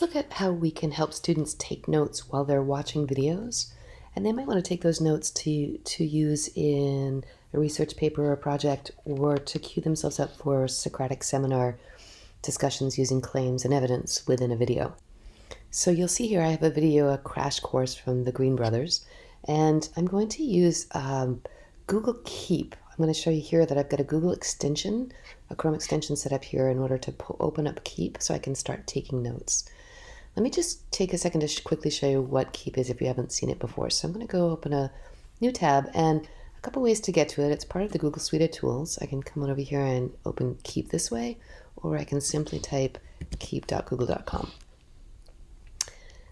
look at how we can help students take notes while they're watching videos. And they might want to take those notes to, to use in a research paper or project or to cue themselves up for Socratic seminar discussions using claims and evidence within a video. So you'll see here I have a video, a crash course from the Green Brothers, and I'm going to use um, Google Keep. I'm going to show you here that I've got a Google extension, a Chrome extension set up here in order to open up Keep so I can start taking notes. Let me just take a second to quickly show you what Keep is if you haven't seen it before. So I'm going to go open a new tab and a couple ways to get to it. It's part of the Google Suite of Tools. I can come on over here and open Keep this way, or I can simply type keep.google.com.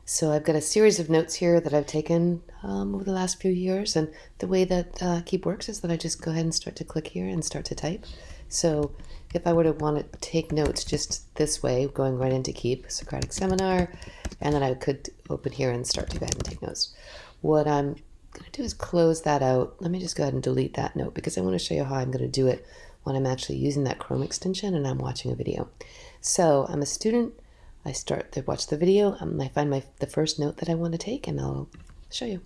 So I've got a series of notes here that I've taken um, over the last few years, and the way that uh, Keep works is that I just go ahead and start to click here and start to type. So if I were to want to take notes just this way, going right into Keep, Socratic Seminar, and then I could open here and start to go ahead and take notes. What I'm going to do is close that out. Let me just go ahead and delete that note because I want to show you how I'm going to do it when I'm actually using that Chrome extension and I'm watching a video. So I'm a student. I start to watch the video. Um, I find my the first note that I want to take and I'll show you.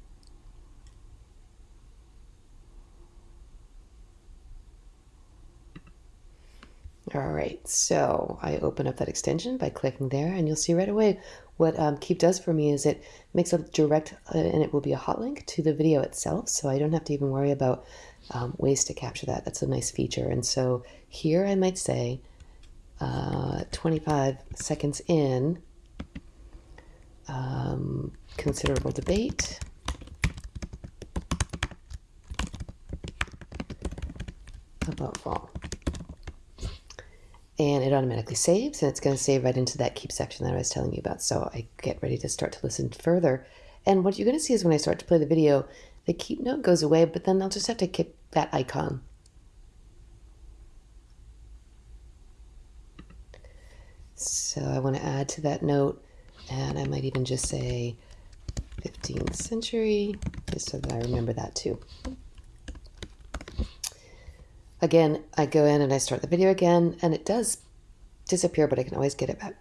All right, so I open up that extension by clicking there, and you'll see right away what um, Keep does for me is it makes a direct, uh, and it will be a hot link to the video itself, so I don't have to even worry about um, ways to capture that. That's a nice feature. And so here I might say uh, 25 seconds in, um, considerable debate. about fall and it automatically saves and it's going to save right into that keep section that I was telling you about. So I get ready to start to listen further. And what you're going to see is when I start to play the video, the keep note goes away, but then I'll just have to keep that icon. So I want to add to that note, and I might even just say 15th century, just so that I remember that too. Again, I go in and I start the video again, and it does disappear, but I can always get it back.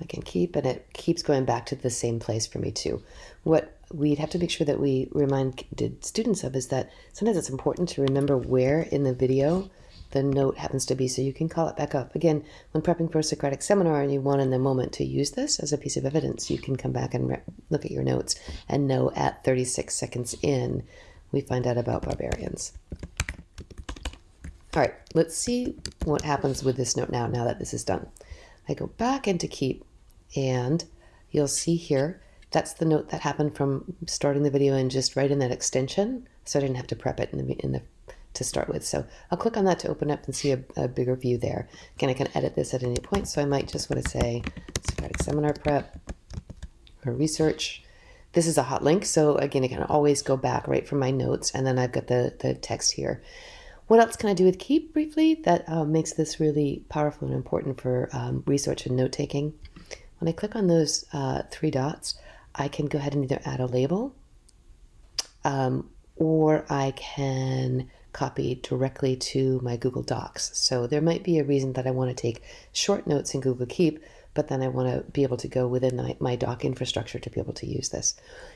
I can keep, and it keeps going back to the same place for me too. What we'd have to make sure that we remind students of is that sometimes it's important to remember where in the video the note happens to be so you can call it back up. Again, when prepping for a Socratic seminar and you want in the moment to use this as a piece of evidence, you can come back and look at your notes and know at 36 seconds in, we find out about barbarians. All right, let's see what happens with this note now, now that this is done. I go back into keep and you'll see here, that's the note that happened from starting the video and just right in that extension. So I didn't have to prep it in the, in the to start with. So I'll click on that to open up and see a, a bigger view there. Again, I can edit this at any point, so I might just want to say Socratic Seminar Prep or Research. This is a hot link, so again, I can always go back right from my notes, and then I've got the, the text here. What else can I do with Keep briefly that uh, makes this really powerful and important for um, research and note-taking? When I click on those uh, three dots, I can go ahead and either add a label um, or I can copy directly to my Google Docs. So there might be a reason that I want to take short notes in Google Keep, but then I want to be able to go within my, my doc infrastructure to be able to use this.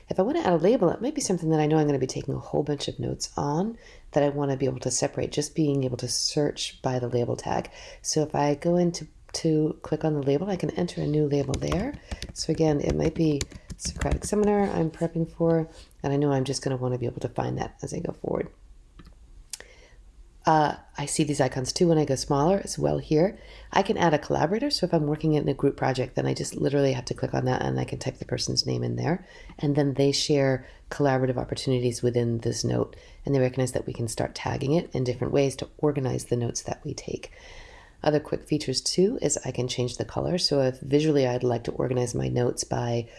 If I want to add a label, it might be something that I know I'm going to be taking a whole bunch of notes on that I want to be able to separate, just being able to search by the label tag. So if I go into to click on the label, I can enter a new label there. So again, it might be Socratic Seminar I'm prepping for, and I know I'm just going to want to be able to find that as I go forward. Uh, I see these icons too when I go smaller as well here. I can add a collaborator. So if I'm working in a group project, then I just literally have to click on that and I can type the person's name in there. And then they share collaborative opportunities within this note. And they recognize that we can start tagging it in different ways to organize the notes that we take. Other quick features too is I can change the color. So if visually I'd like to organize my notes by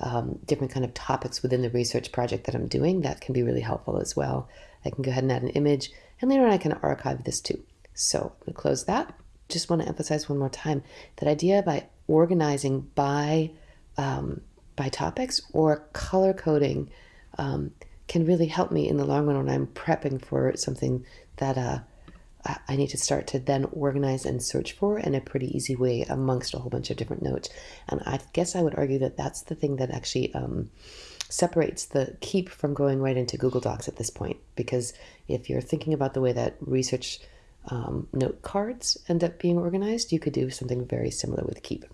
um, different kind of topics within the research project that I'm doing, that can be really helpful as well. I can go ahead and add an image and later on I can archive this too. So I'm to close that. Just want to emphasize one more time that idea by organizing by um, by topics or color coding um, can really help me in the long run when I'm prepping for something that uh, I need to start to then organize and search for in a pretty easy way amongst a whole bunch of different notes. And I guess I would argue that that's the thing that actually um, separates the keep from going right into Google Docs at this point. Because if you're thinking about the way that research um, note cards end up being organized, you could do something very similar with keep.